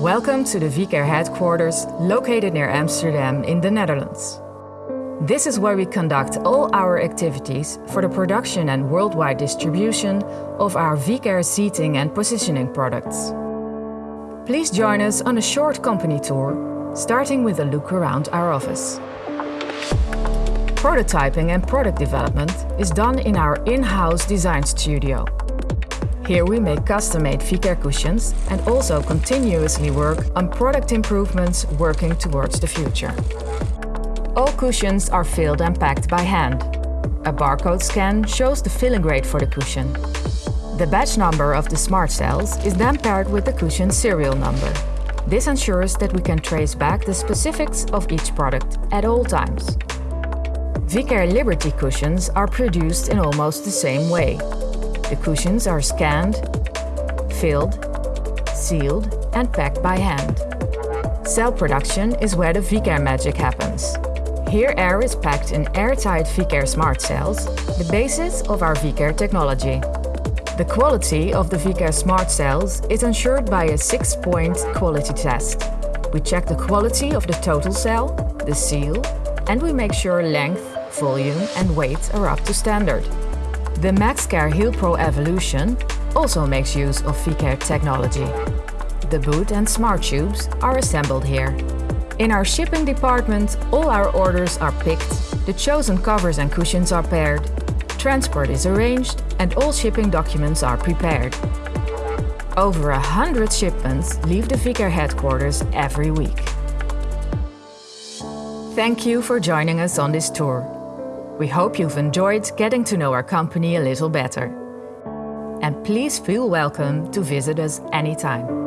Welcome to the Vicair headquarters located near Amsterdam in the Netherlands. This is where we conduct all our activities for the production and worldwide distribution of our Vicair seating and positioning products. Please join us on a short company tour, starting with a look around our office. Prototyping and product development is done in our in-house design studio. Here we make custom-made Vicair cushions and also continuously work on product improvements working towards the future. All cushions are filled and packed by hand. A barcode scan shows the filling rate for the cushion. The batch number of the smart cells is then paired with the cushion serial number. This ensures that we can trace back the specifics of each product at all times. Vicair Liberty cushions are produced in almost the same way. The cushions are scanned, filled, sealed and packed by hand. Cell production is where the Vicair magic happens. Here air is packed in airtight Vicair smart cells, the basis of our Vicair technology. The quality of the VCare smart cells is ensured by a six-point quality test. We check the quality of the total cell, the seal, and we make sure length, volume and weight are up to standard. The MaxxCare Heel Pro Evolution also makes use of Vicair technology. The boot and smart tubes are assembled here. In our shipping department, all our orders are picked, the chosen covers and cushions are paired, transport is arranged and all shipping documents are prepared. Over a hundred shipments leave the Vicair headquarters every week. Thank you for joining us on this tour. We hope you've enjoyed getting to know our company a little better. And please feel welcome to visit us anytime.